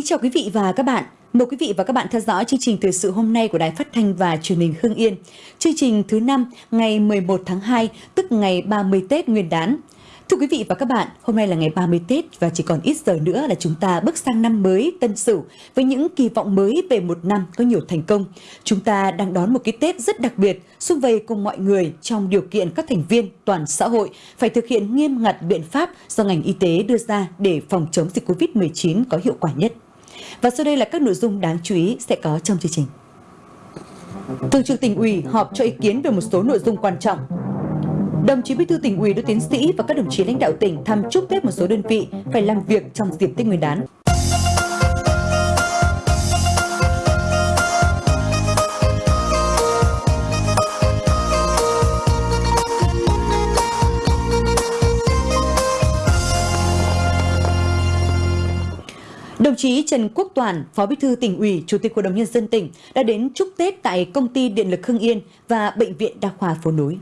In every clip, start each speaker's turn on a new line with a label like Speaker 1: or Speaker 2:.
Speaker 1: Kính chào quý vị và các bạn. Mời quý vị và các bạn theo dõi chương trình thời sự hôm nay của Đài Phát thanh và Truyền hình Hưng Yên. Chương trình thứ năm ngày 11 tháng 2, tức ngày 30 Tết Nguyên đán. Thưa quý vị và các bạn, hôm nay là ngày 30 Tết và chỉ còn ít giờ nữa là chúng ta bước sang năm mới Tân Sửu với những kỳ vọng mới về một năm có nhiều thành công. Chúng ta đang đón một cái Tết rất đặc biệt, xung vầy cùng mọi người trong điều kiện các thành viên toàn xã hội phải thực hiện nghiêm ngặt biện pháp do ngành y tế đưa ra để phòng chống dịch COVID-19 có hiệu quả nhất. Và sau đây là các nội dung đáng chú ý sẽ có trong chương trình. Thường trực tỉnh ủy họp cho ý kiến về một số nội dung quan trọng Đồng chí Bí thư tỉnh ủy, đỗ tiến sĩ và các đồng chí lãnh đạo tỉnh thăm chúc Tết một số đơn vị phải làm việc trong dịp Tết Nguyên đán. Đồng chí Trần Quốc Toàn, Phó Bí thư tỉnh ủy, Chủ tịch Hội đồng nhân dân tỉnh đã đến chúc Tết tại công ty Điện lực Hưng Yên và bệnh viện Đa khoa Phố Núi.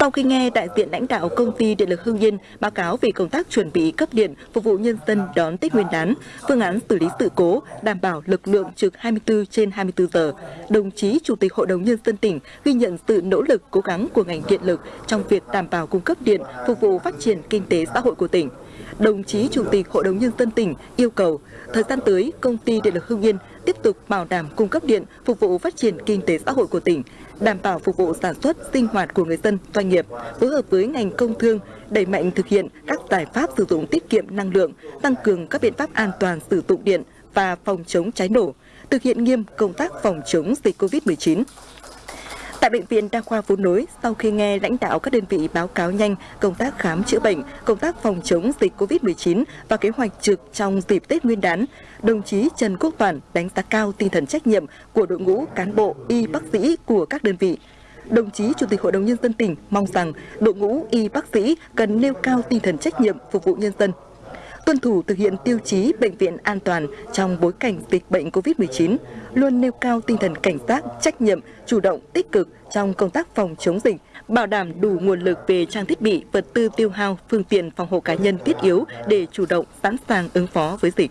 Speaker 2: Sau khi nghe đại diện lãnh đạo công ty Điện lực Hưng Yên báo cáo về công tác chuẩn bị cấp điện phục vụ nhân dân đón Tết Nguyên đán, phương án xử lý sự cố, đảm bảo lực lượng trực 24 trên 24 giờ, đồng chí Chủ tịch Hội đồng Nhân dân tỉnh ghi nhận sự nỗ lực cố gắng của ngành điện lực trong việc đảm bảo cung cấp điện phục vụ phát triển kinh tế xã hội của tỉnh. Đồng chí Chủ tịch Hội đồng Nhân dân tỉnh yêu cầu thời gian tới công ty Điện lực Hưng Yên tiếp tục bảo đảm cung cấp điện phục vụ phát triển kinh tế xã hội của tỉnh, đảm bảo phục vụ sản xuất sinh hoạt của người dân, doanh nghiệp, phối hợp với ngành công thương đẩy mạnh thực hiện các giải pháp sử dụng tiết kiệm năng lượng, tăng cường các biện pháp an toàn sử dụng điện và phòng chống cháy nổ, thực hiện nghiêm công tác phòng chống dịch COVID-19. Tại Bệnh viện Đa khoa Phú Nối, sau khi nghe lãnh đạo các đơn vị báo cáo nhanh công tác khám chữa bệnh, công tác phòng chống dịch COVID-19 và kế hoạch trực trong dịp Tết Nguyên đán, đồng chí Trần Quốc Toàn đánh giá cao tinh thần trách nhiệm của đội ngũ cán bộ, y bác sĩ của các đơn vị. Đồng chí Chủ tịch Hội đồng Nhân dân tỉnh mong rằng đội ngũ y bác sĩ cần nêu cao tinh thần trách nhiệm phục vụ nhân dân, tuân thủ thực hiện tiêu chí bệnh viện an toàn trong bối cảnh dịch bệnh COVID-19, luôn nêu cao tinh thần cảnh giác, trách nhiệm, chủ động, tích cực trong công tác phòng chống dịch, bảo đảm đủ nguồn lực về trang thiết bị, vật tư tiêu hao, phương tiện phòng hộ cá nhân thiết yếu để chủ động sẵn sàng ứng phó với dịch.